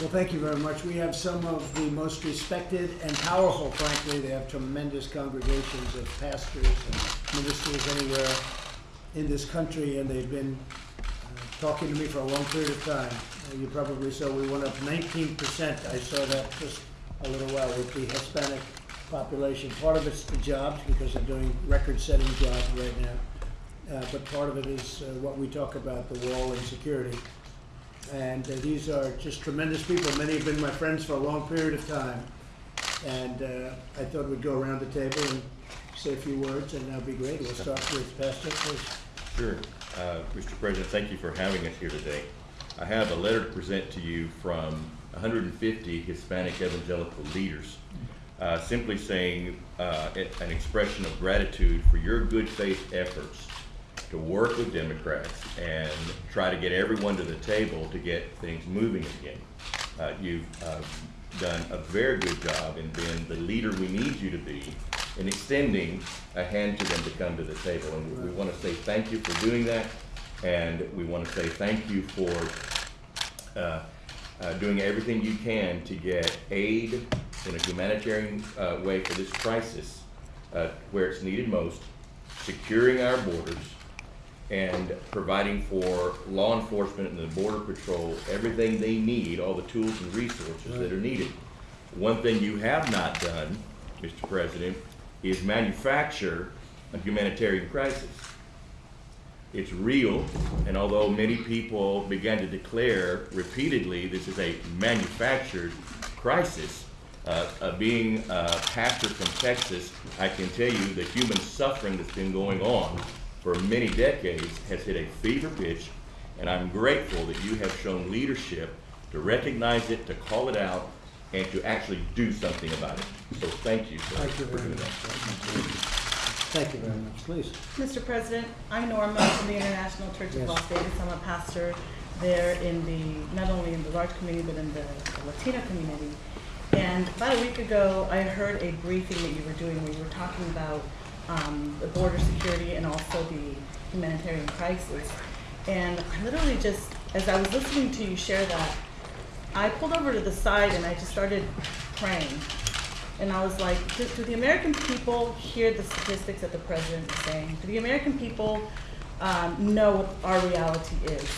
Well, thank you very much. We have some of the most respected and powerful, frankly. They have tremendous congregations of pastors and ministers anywhere in this country, and they've been uh, talking to me for a long period of time. Uh, You probably saw we went up nineteen percent. I saw that just a little while with the Hispanic population. Part of it's the jobs, because they're doing record-setting jobs right now. Uh, But part of it is uh, what we talk about, the wall and security. And uh, these are just tremendous people. Many have been my friends for a long period of time. And uh, I thought we'd go around the table and say a few words, and that'd be great. We'll start with Pastor, please. Sure. Uh, Mr. President, thank you for having us here today. I have a letter to present to you from 150 Hispanic evangelical leaders, uh, simply saying uh, an expression of gratitude for your good faith efforts to work with Democrats and try to get everyone to the table to get things moving again. Uh, You've uh, done a very good job in being the leader we need you to be in extending a hand to them to come to the table. And we- we want to say thank you for doing that, and we want to say thank you for uh, uh, doing everything you can to get aid in a humanitarian uh, way for this crisis, uh, where it's needed most, securing our borders, and providing for law enforcement and the border patrol everything they need, all the tools and resources that are needed. One thing you have not done, Mr. President, is manufacture a humanitarian crisis. It's real, and although many people began to declare repeatedly this is a manufactured crisis, uh, uh, being a pastor from Texas, I can tell you the human suffering that's been going on for many decades has hit a fever pitch, and I'm grateful that you have shown leadership to recognize it, to call it out, and to actually do something about it. So thank you, sir, Thank you for doing much. that. Thank you very much. Please. Mr. President, I'm Norma from the International Church of Yes. Las Vegas. I'm a pastor there in the, not only in the large community, but in the Latino community. And about a week ago, I heard a briefing that you were doing where you were talking about um, the border security and also the humanitarian crisis. And I literally just, as I was listening to you share that, I pulled over to the side and I just started praying. And I was like, do, do the American people hear the statistics that the president is saying? Do the American people um, know what our reality is?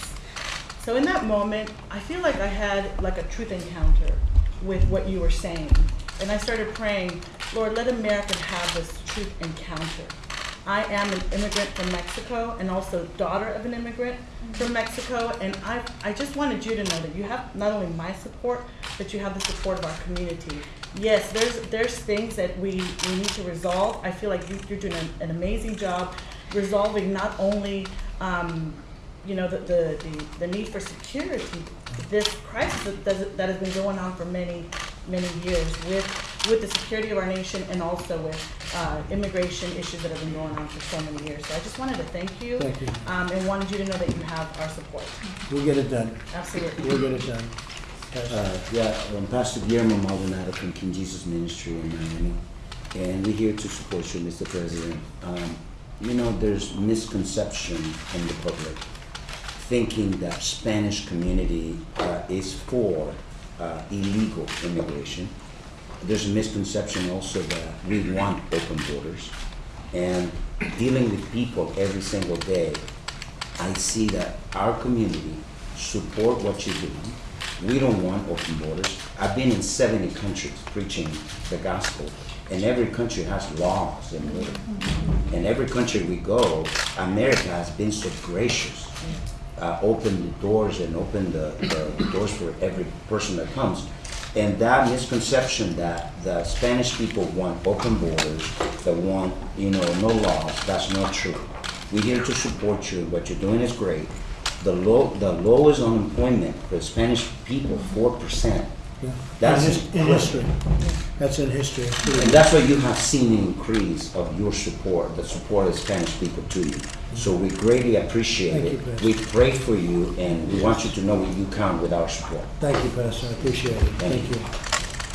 So in that moment, I feel like I had like a truth encounter with what you were saying. And I started praying, Lord, let America have this truth encounter. I am an immigrant from Mexico and also daughter of an immigrant from Mexico. And I, I just wanted you to know that you have not only my support, but you have the support of our community. Yes, there's, there's things that we, we need to resolve. I feel like you, you're doing an, an amazing job resolving not only, um, you know, the, the, the, the need for security, this crisis that, that has been going on for many, many years with, with the security of our nation and also with, uh, immigration issues that have been going on for so many years. So I just wanted to thank you. Thank you. Um, and wanted you to know that you have our support. We'll get it done. Absolutely. We'll get it done. Pastor. Uh, yeah, um, Pastor Guillermo Maldonado from King Jesus Ministry in Miami, and we're here to support you, Mr. President. Um, you know, there's misconception in the public thinking that Spanish community uh, is for uh, illegal immigration. There's a misconception also that we want open borders, and dealing with people every single day, I see that our community support what you're doing. We don't want open borders. I've been in 70 countries preaching the gospel, and every country has laws and order. And every country we go, America has been so gracious, uh, open the doors and open the, the doors for every person that comes. And that misconception that the Spanish people want open borders, that want, you know, no laws, that's not true. We're here to support you. What you're doing is great. The low, the lowest unemployment for Spanish people, four percent. Yeah. That's In In history. That's in history. It's pretty And that's why you have seen an increase of your support, the support of the Spanish people to you. So we greatly appreciate Thank you, it. Pastor. We pray for you and we want you to know that you count with our support. Thank you, Pastor. I appreciate it. Thank Thank you.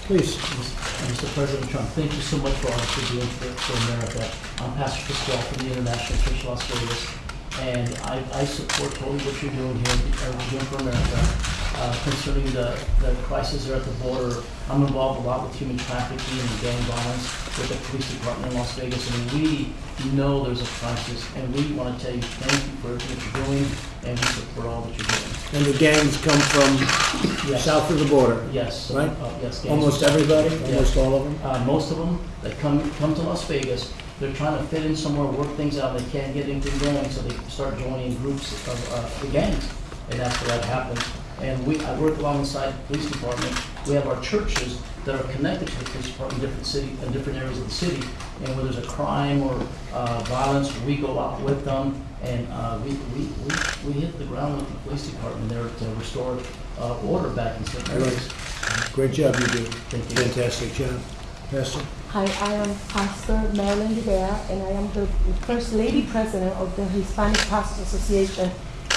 Please. Mr. President Trump, thank you so much for all that you're doing for, for America. I'm Pastor Pasquale from the International Church of Las Vegas, and I, I support totally what you're doing here, uh, we're doing for America. Uh, concerning the, the crisis there at the border. I'm involved a lot with human trafficking and gang violence with the police department in Las Vegas, and we know there's a crisis, and we want to tell you thank you for what you're doing, and we support all that you're doing. And the gangs come from Yes. south of the border, Yes. Right? uh, Yes. gangs. almost everybody, almost all of them? Uh, most of them that come, come to Las Vegas, they're trying to fit in somewhere, work things out, they can't get anything going, so they start joining groups of, uh, the gangs, and that's where that happens. And we, I work alongside the police department, we have our churches that are connected to the police department in different city, in different areas of the city. And when there's a crime or, uh, violence, we go out with them, and, uh, we, we, we, we hit the ground with the police department there to restore, uh, order back in certain Right. areas. Great job you do. Thank you. Fantastic job. Pastor? Hi, I am Pastor Marilyn Rivera, and I am the First Lady President of the Hispanic Pastors Association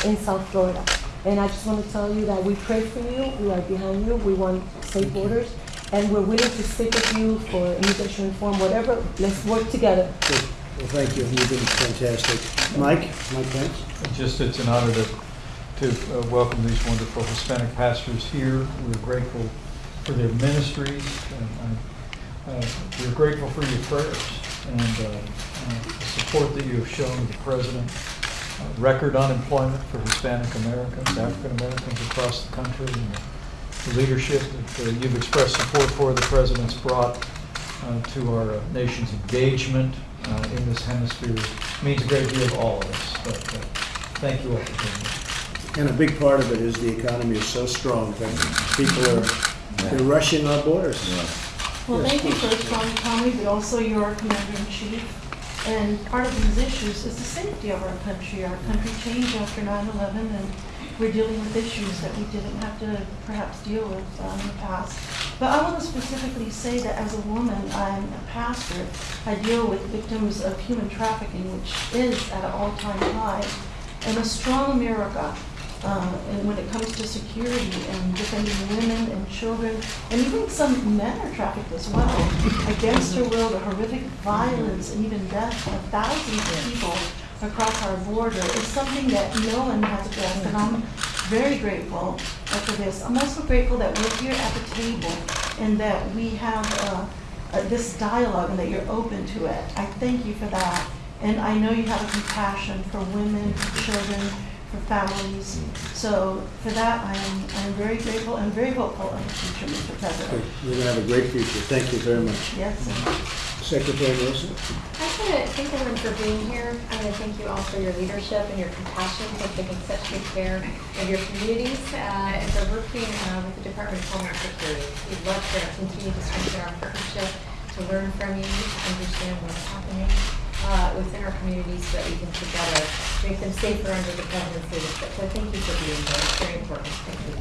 in South Florida. And I just want to tell you that we pray for you, we are behind you, we want safe borders, and we're willing to stick with you for immigration reform, whatever, let's work together. Good. Well, thank you. You've been fantastic. Mike? Mike Pence? Just, it's an honor to, to uh, welcome these wonderful Hispanic pastors here. We're grateful for their ministries, and uh, uh, we're grateful for your prayers and uh, uh, the support that you have shown the president. Uh, Record unemployment for Hispanic Americans, African Americans across the country, and the leadership that uh, you've expressed support for, the president's brought uh, to our uh, nation's engagement uh, in this hemisphere means a great deal to all of us. But uh, thank you all for being here. And a big part of it is the economy is so strong that people are, they're rushing our borders. Well, Yes, thank you please. for a strong economy, but also your commander-in-chief. And part of these issues is the safety of our country. Our country changed after 9/11, and we're dealing with issues that we didn't have to perhaps deal with uh, in the past. But I want to specifically say that as a woman, I'm a pastor. I deal with victims of human trafficking, which is at an all-time high. And a strong America, uh, and when it comes to security and defending women and children, and even some men are trafficked as well, against their will, the horrific violence and even death of thousands of people across our border is something that no one has addressed, and I'm very grateful for this. I'm also grateful that we're here at the table and that we have uh, uh, this dialogue and that you're open to it. I thank you for that. And I know you have a compassion for women, for children, for families. So for that, I am, I am very grateful and very hopeful of the future, Mr. Good. President. You're gonna have a great future. Thank you very much. Yes, and Secretary Nielsen? I just want to thank everyone for being here. I want to thank you all for your leadership and your compassion for taking such good care of your communities uh, and for working uh, with the Department of Homeland Security. We'd love to continue to strengthen our partnership, to learn from you, to understand what's happening uh, within our communities so that we can together make them safer under the governor's leadership. So thank you for being here. It's very important. Thank you.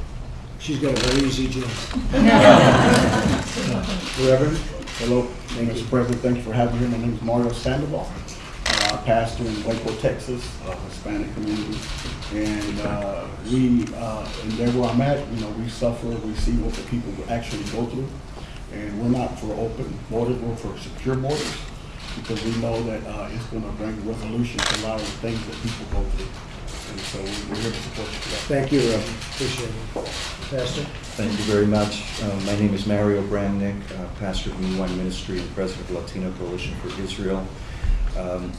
She's got a very easy job. Reverend? Hello, Mr. President, thank you for having me. My name is Mario Sandoval, uh, pastor in Waco, Texas, uh, Hispanic community. And uh, we, uh, and there where I'm at, you know, we suffer, we see what the people actually go through. And we're not for open borders, we're for secure borders, because we know that uh, it's gonna bring resolution to a lot of the things that people go through. And so we're here to support you for that. Thank you, Reverend. Appreciate it. Pastor? Thank you very much. Uh, My name is Mario Bramnick, uh, pastor of New Wine Ministry and president of Latino Coalition for Israel. Um,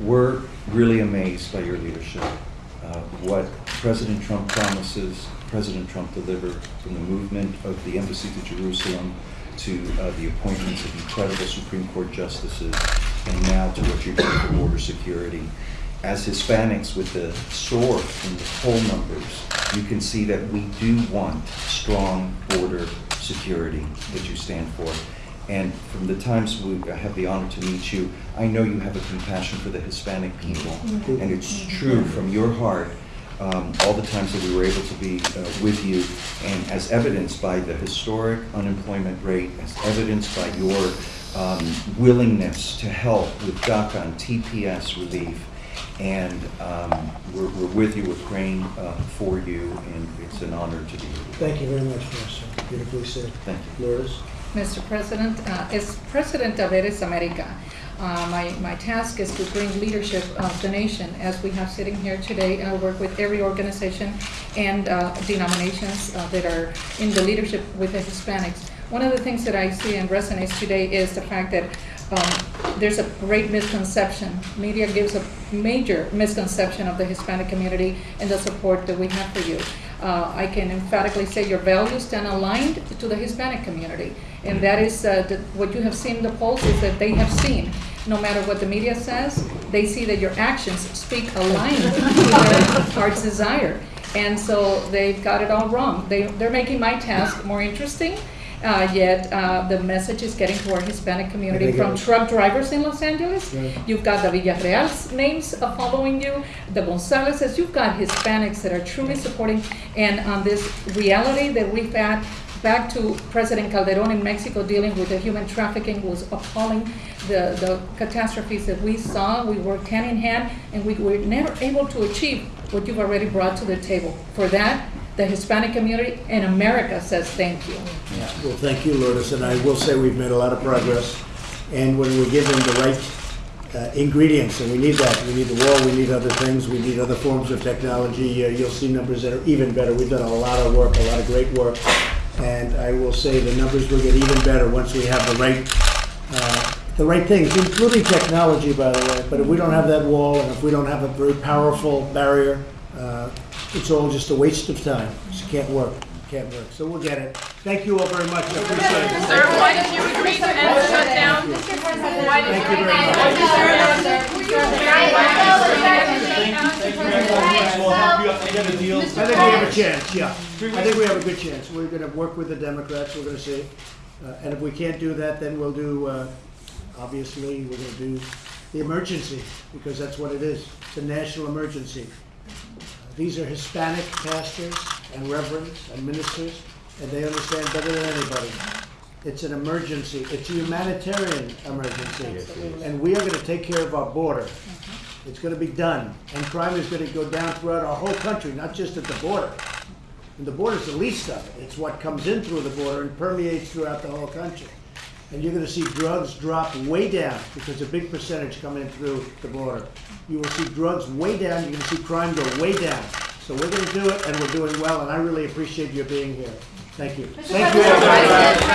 We're really amazed by your leadership. Uh, What President Trump promises, President Trump delivered from the movement of the embassy to Jerusalem to uh, the appointments of incredible Supreme Court justices, and now to what you're doing for border security. As Hispanics with the soar in the poll numbers, you can see that we do want strong border security that you stand for. And from the times we have the honor to meet you, I know you have a compassion for the Hispanic people. And it's true from your heart, um, all the times that we were able to be uh, with you, and as evidenced by the historic unemployment rate, as evidenced by your um, willingness to help with DACA and TPS relief, and um, we're, we're with you, we're praying uh, for you, and it's an honor to be here. Thank you very much, Pastor. Beautifully said. Thank you. Lourdes? Mr. President, uh, as President of Eres America, Uh, my, my task is to bring leadership of the nation, as we have sitting here today. I work with every organization and uh, denominations uh, that are in the leadership with the Hispanics. One of the things that I see and resonates today is the fact that um, there's a great misconception. Media gives a major misconception of the Hispanic community and the support that we have for you. Uh, I can emphatically say your values stand aligned to the Hispanic community. And that is, uh, the- what you have seen in the polls is that they have seen, no matter what the media says, they see that your actions speak aligned to their heart's desire. And so they've got it all wrong. They, they're making my task more interesting, uh, yet uh, the message is getting to our Hispanic community from truck drivers in Los Angeles. Right. You've got the Villarreal's names uh, following you, the Gonzalez's, you've got Hispanics that are truly supporting. And on this reality that we've had, back to President Calderon in Mexico dealing with the human trafficking was appalling. The, the catastrophes that we saw, we worked hand in hand, and we were never able to achieve what you've already brought to the table. For that, the Hispanic community and America says thank you. Yeah. Well, thank you, Lourdes, and I will say we've made a lot of progress. And when we're given the right uh, ingredients, and we need that, we need the wall, we need other things, we need other forms of technology, uh, you'll see numbers that are even better. We've done a lot of work, a lot of great work. And I will say the numbers will get even better once we have the right, uh, the right things, including technology, by the way. But if we don't have that wall, and if we don't have a very powerful barrier, uh, it's all just a waste of time. It can't work, can't work. So we'll get it. Thank you all very much, I appreciate it. Sir, why did you agree to end the shutdown? Why did Thank you you agree? very much. I think we have a chance, yeah. I think we have a good chance. We're gonna work with the Democrats, we're gonna see. Uh, And if we can't do that, then we'll do, uh, obviously, we're gonna do the emergency, because that's what it is. It's a national emergency. These are Hispanic pastors and reverends and ministers, and they understand better than anybody. It's an emergency. It's a humanitarian emergency. And we are gonna take care of our border. It's gonna be done. And crime is gonna go down throughout our whole country, not just at the border. And the border is the least of it. It's what comes in through the border and permeates throughout the whole country. And you're gonna see drugs drop way down, because a big percentage come in through the border. You will see drugs way down, you're gonna see crime go way down. So we're gonna do it, and we're doing well, and I really appreciate your being here. Thank you. Thank you.